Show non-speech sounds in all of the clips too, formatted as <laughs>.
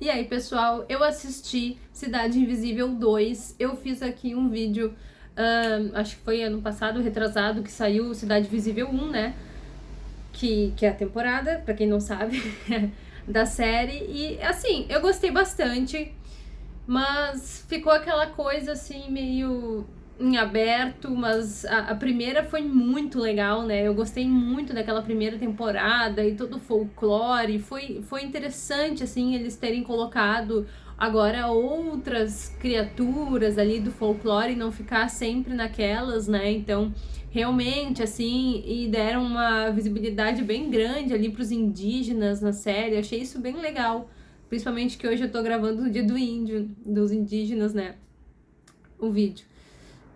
E aí, pessoal, eu assisti Cidade Invisível 2. Eu fiz aqui um vídeo, uh, acho que foi ano passado, retrasado, que saiu Cidade Invisível 1, né? Que, que é a temporada, pra quem não sabe, <laughs> da série. E, assim, eu gostei bastante, mas ficou aquela coisa, assim, meio em aberto, mas a, a, primeira foi muito legal, né? Eu gostei muito daquela primeira temporada e todo o folclore. Foi, foi interessante, assim, eles terem colocado agora outras criaturas ali do folclore e não ficar sempre naquelas, né? Então, realmente, assim, e deram uma visibilidade bem grande ali para os indígenas na série. Achei isso bem legal. Principalmente que hoje eu tô gravando no dia do índio, dos indígenas, né? O vídeo.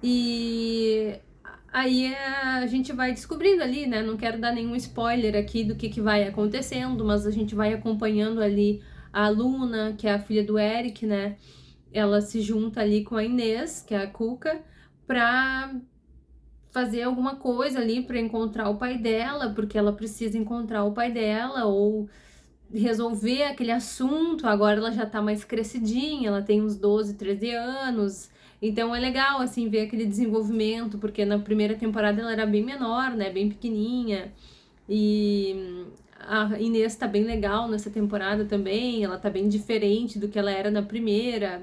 E aí a gente vai descobrindo ali, né? Não quero dar nenhum spoiler aqui do que, que vai acontecendo, mas a gente vai acompanhando ali a Luna, que é a filha do Eric, né? Ela se junta ali com a Inês, que é a Cuca, pra fazer alguma coisa ali para encontrar o pai dela, porque ela precisa encontrar o pai dela, ou resolver aquele assunto. Agora ela já tá mais crescidinha, ela tem uns 12, 13 anos, então é legal, assim, ver aquele desenvolvimento, porque na primeira temporada ela era bem menor, né, bem pequenininha, e a Inês tá bem legal nessa temporada também, ela tá bem diferente do que ela era na primeira.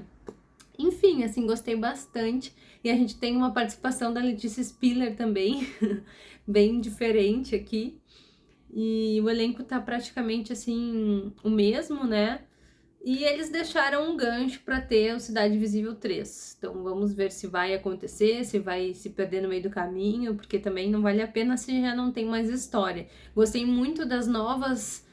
Enfim, assim, gostei bastante. E a gente tem uma participação da Letícia Spiller também, <laughs> bem diferente aqui. E o elenco tá praticamente, assim, o mesmo, né? E eles deixaram um gancho para ter o Cidade Visível 3. Então vamos ver se vai acontecer, se vai se perder no meio do caminho, porque também não vale a pena se já não tem mais história. Gostei muito das novas...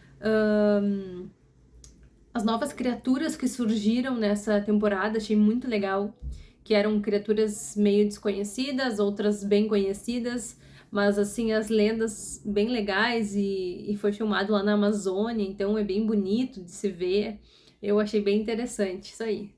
As novas criaturas que surgiram nessa temporada, achei muito legal. Que eram criaturas meio desconhecidas, outras bem conhecidas, mas assim, as lendas bem legais e, e foi filmado lá na Amazônia, então é bem bonito de se ver. Eu achei bem interessante isso aí.